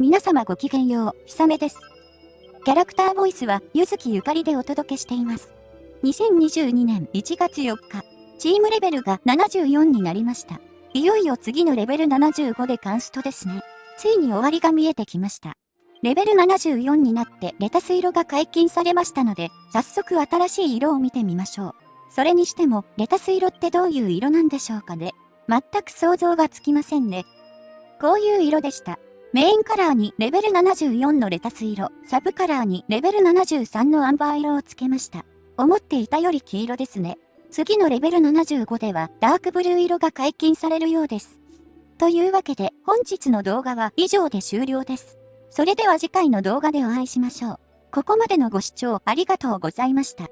皆様ごきげんよう、ひさめです。キャラクターボイスは、ゆずきゆかりでお届けしています。2022年1月4日、チームレベルが74になりました。いよいよ次のレベル75でカンストですね。ついに終わりが見えてきました。レベル74になってレタス色が解禁されましたので、早速新しい色を見てみましょう。それにしても、レタス色ってどういう色なんでしょうかね。全く想像がつきませんね。こういう色でした。メインカラーにレベル74のレタス色、サブカラーにレベル73のアンバー色をつけました。思っていたより黄色ですね。次のレベル75ではダークブルー色が解禁されるようです。というわけで本日の動画は以上で終了です。それでは次回の動画でお会いしましょう。ここまでのご視聴ありがとうございました。